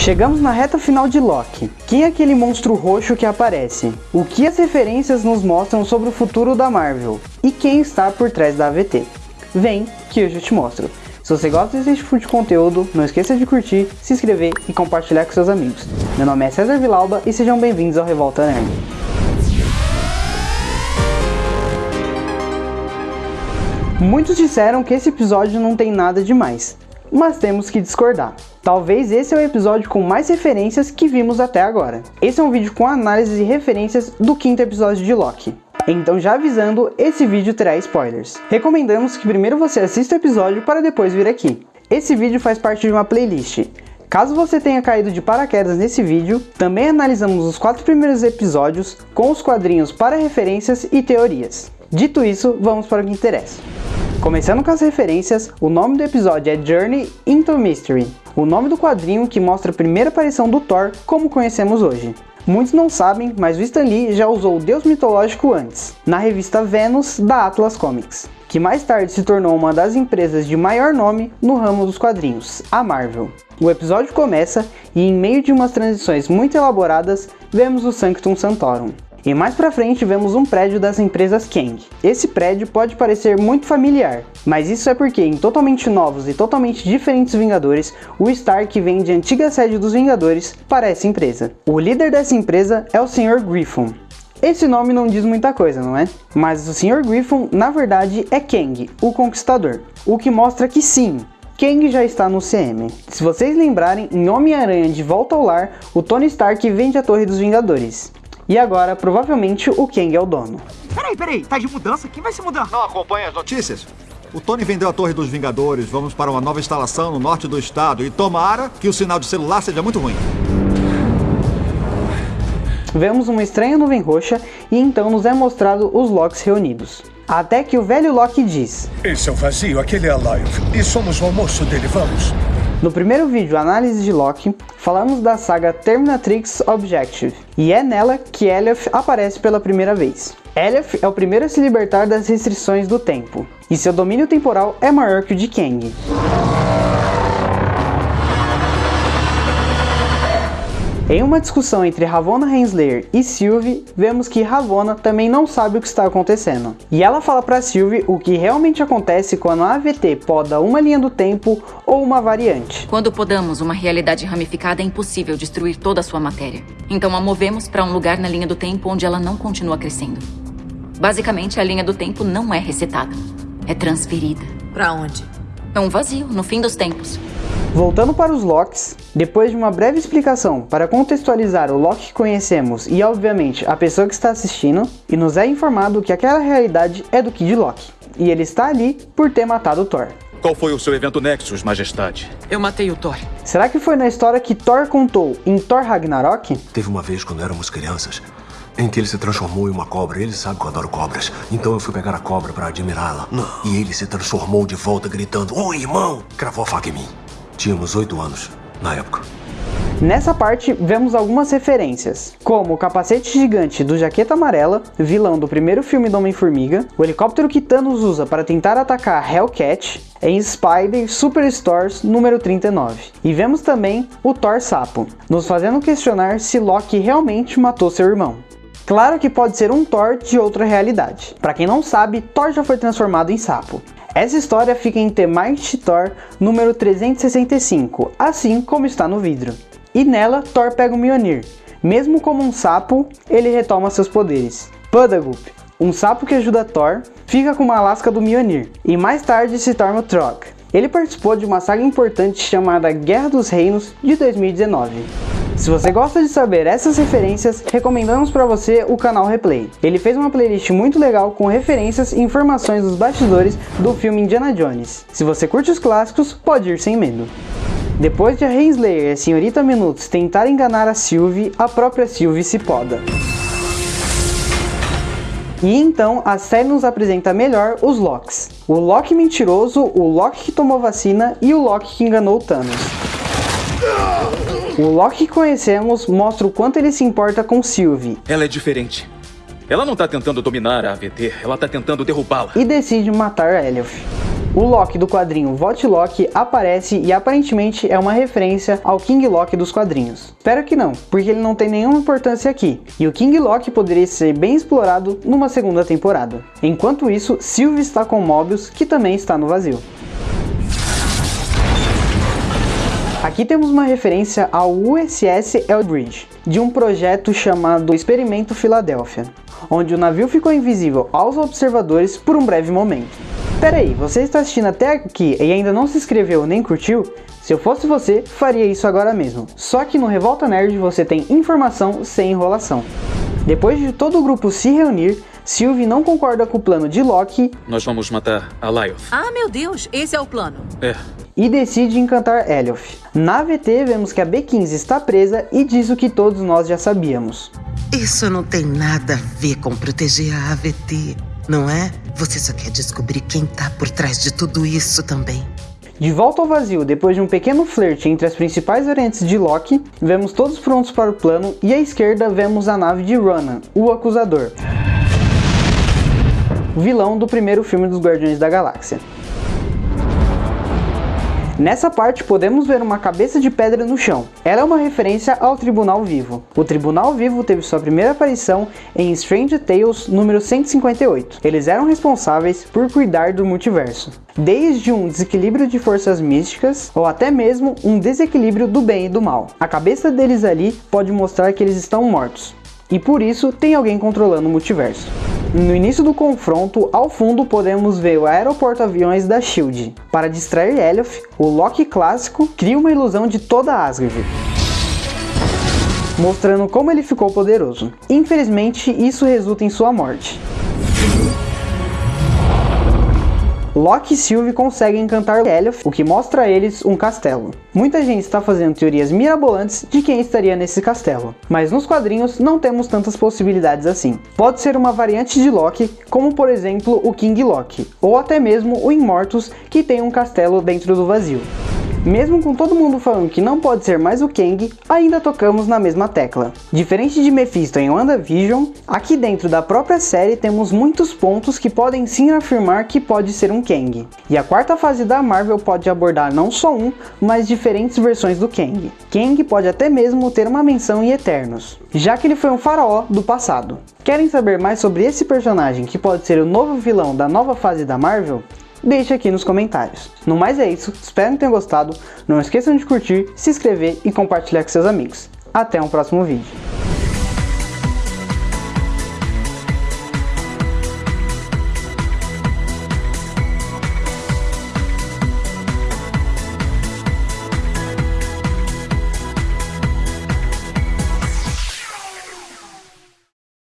Chegamos na reta final de Loki. Quem é aquele monstro roxo que aparece? O que as referências nos mostram sobre o futuro da Marvel? E quem está por trás da AVT? Vem que eu já te mostro. Se você gosta desse tipo de conteúdo, não esqueça de curtir, se inscrever e compartilhar com seus amigos. Meu nome é César Vilauba e sejam bem-vindos ao Revolta Nerd. Muitos disseram que esse episódio não tem nada demais, mas temos que discordar. Talvez esse é o episódio com mais referências que vimos até agora. Esse é um vídeo com análises e referências do quinto episódio de Loki. Então já avisando, esse vídeo terá spoilers. Recomendamos que primeiro você assista o episódio para depois vir aqui. Esse vídeo faz parte de uma playlist. Caso você tenha caído de paraquedas nesse vídeo, também analisamos os quatro primeiros episódios com os quadrinhos para referências e teorias. Dito isso, vamos para o que interessa. Começando com as referências, o nome do episódio é Journey into Mystery, o nome do quadrinho que mostra a primeira aparição do Thor como conhecemos hoje. Muitos não sabem, mas o Stan Lee já usou o deus mitológico antes, na revista Venus da Atlas Comics, que mais tarde se tornou uma das empresas de maior nome no ramo dos quadrinhos, a Marvel. O episódio começa e em meio de umas transições muito elaboradas, vemos o Sanctum Sanctorum, e mais pra frente vemos um prédio das empresas Kang. Esse prédio pode parecer muito familiar, mas isso é porque em totalmente novos e totalmente diferentes Vingadores, o Stark vem de antiga sede dos Vingadores para essa empresa. O líder dessa empresa é o Sr. Griffon, esse nome não diz muita coisa, não é? Mas o Sr. Griffon, na verdade, é Kang, o Conquistador. O que mostra que sim, Kang já está no CM. Se vocês lembrarem, em Homem-Aranha de Volta ao Lar, o Tony Stark vende a Torre dos Vingadores. E agora, provavelmente, o Kang é o dono. Peraí, peraí, tá de mudança? Quem vai se mudar? Não acompanha as notícias? O Tony vendeu a Torre dos Vingadores, vamos para uma nova instalação no norte do estado e tomara que o sinal de celular seja muito ruim. Vemos uma estranha nuvem roxa e então nos é mostrado os Locks reunidos. Até que o velho Loki diz... Esse é o vazio, aquele é Alive. E somos o almoço dele, vamos. No primeiro vídeo Análise de Loki, falamos da saga Terminatrix Objective, e é nela que Elioth aparece pela primeira vez. Elioth é o primeiro a se libertar das restrições do tempo, e seu domínio temporal é maior que o de Kang. Em uma discussão entre Ravonna Renslayer e Sylvie, vemos que Ravonna também não sabe o que está acontecendo. E ela fala para Sylvie o que realmente acontece quando a AVT poda uma linha do tempo ou uma variante. Quando podamos uma realidade ramificada, é impossível destruir toda a sua matéria. Então a movemos para um lugar na linha do tempo onde ela não continua crescendo. Basicamente, a linha do tempo não é resetada. É transferida. Para onde? É um vazio, no fim dos tempos. Voltando para os Locks, depois de uma breve explicação para contextualizar o Loki que conhecemos e obviamente a pessoa que está assistindo, e nos é informado que aquela realidade é do Kid Loki, e ele está ali por ter matado o Thor. Qual foi o seu evento Nexus, Majestade? Eu matei o Thor. Será que foi na história que Thor contou em Thor Ragnarok? Teve uma vez quando éramos crianças, em que ele se transformou em uma cobra. Ele sabe que eu adoro cobras. Então eu fui pegar a cobra para admirá-la. E ele se transformou de volta gritando, Oi, irmão! Cravou a faca em mim. Tínhamos oito anos, na época. Nessa parte, vemos algumas referências, como o capacete gigante do Jaqueta Amarela, vilão do primeiro filme do Homem-Formiga, o helicóptero que Thanos usa para tentar atacar Hellcat, em Spider Superstores número 39. E vemos também o Thor Sapo, nos fazendo questionar se Loki realmente matou seu irmão. Claro que pode ser um Thor de outra realidade. Para quem não sabe, Thor já foi transformado em sapo. Essa história fica em The Mighty Thor número 365, assim como está no vidro. E nela, Thor pega o Mjolnir. Mesmo como um sapo, ele retoma seus poderes. Pudagup, um sapo que ajuda Thor, fica com uma lasca do Mjolnir, e mais tarde se torna o Trog. Ele participou de uma saga importante chamada Guerra dos Reinos de 2019. Se você gosta de saber essas referências, recomendamos para você o canal Replay. Ele fez uma playlist muito legal com referências e informações dos bastidores do filme Indiana Jones. Se você curte os clássicos, pode ir sem medo. Depois de a Renslayer e a Senhorita Minutos tentar enganar a Sylvie, a própria Sylvie se poda. E então a série nos apresenta melhor os Locks. O Loki mentiroso, o Loki que tomou vacina e o Loki que enganou Thanos. O Loki que conhecemos mostra o quanto ele se importa com Sylvie. Ela é diferente. Ela não tá tentando dominar a AVT, ela tá tentando derrubá-la. E decide matar Elioth. O Loki do quadrinho Vought Loki aparece e aparentemente é uma referência ao King Loki dos quadrinhos. Espero que não, porque ele não tem nenhuma importância aqui, e o King Loki poderia ser bem explorado numa segunda temporada. Enquanto isso, Sylvie está com Mobius, que também está no vazio. Aqui temos uma referência ao USS Eldridge, de um projeto chamado Experimento Filadélfia, onde o navio ficou invisível aos observadores por um breve momento. Pera aí, você está assistindo até aqui e ainda não se inscreveu nem curtiu? Se eu fosse você, faria isso agora mesmo. Só que no Revolta Nerd você tem informação sem enrolação. Depois de todo o grupo se reunir, Sylvie não concorda com o plano de Loki Nós vamos matar a Lyoth. Ah, meu Deus, esse é o plano. É. e decide encantar Elioth. Na VT vemos que a B-15 está presa e diz o que todos nós já sabíamos. Isso não tem nada a ver com proteger a AVT, não é? Você só quer descobrir quem tá por trás de tudo isso também. De volta ao vazio, depois de um pequeno flerte entre as principais variantes de Loki, vemos todos prontos para o plano e à esquerda vemos a nave de Ronan, o Acusador. Vilão do primeiro filme dos Guardiões da Galáxia. Nessa parte podemos ver uma cabeça de pedra no chão. Ela é uma referência ao Tribunal Vivo. O Tribunal Vivo teve sua primeira aparição em Strange Tales número 158. Eles eram responsáveis por cuidar do multiverso, desde um desequilíbrio de forças místicas ou até mesmo um desequilíbrio do bem e do mal. A cabeça deles ali pode mostrar que eles estão mortos. E por isso tem alguém controlando o multiverso. No início do confronto, ao fundo podemos ver o aeroporto aviões da SHIELD. Para distrair Elioth, o Loki clássico cria uma ilusão de toda Asgard, mostrando como ele ficou poderoso. Infelizmente, isso resulta em sua morte. Loki e Sylvie conseguem encantar Elioth, o que mostra a eles um castelo. Muita gente está fazendo teorias mirabolantes de quem estaria nesse castelo, mas nos quadrinhos não temos tantas possibilidades assim. Pode ser uma variante de Loki, como por exemplo o King Loki, ou até mesmo o Immortus, que tem um castelo dentro do vazio. Mesmo com todo mundo falando que não pode ser mais o Kang, ainda tocamos na mesma tecla. Diferente de Mephisto em WandaVision, aqui dentro da própria série temos muitos pontos que podem sim afirmar que pode ser um Kang. E a quarta fase da Marvel pode abordar não só um, mas diferentes versões do Kang. Kang pode até mesmo ter uma menção em Eternos, já que ele foi um faraó do passado. Querem saber mais sobre esse personagem que pode ser o novo vilão da nova fase da Marvel? Deixe aqui nos comentários. No mais é isso, espero que tenham gostado, não esqueçam de curtir, se inscrever e compartilhar com seus amigos. Até um próximo vídeo.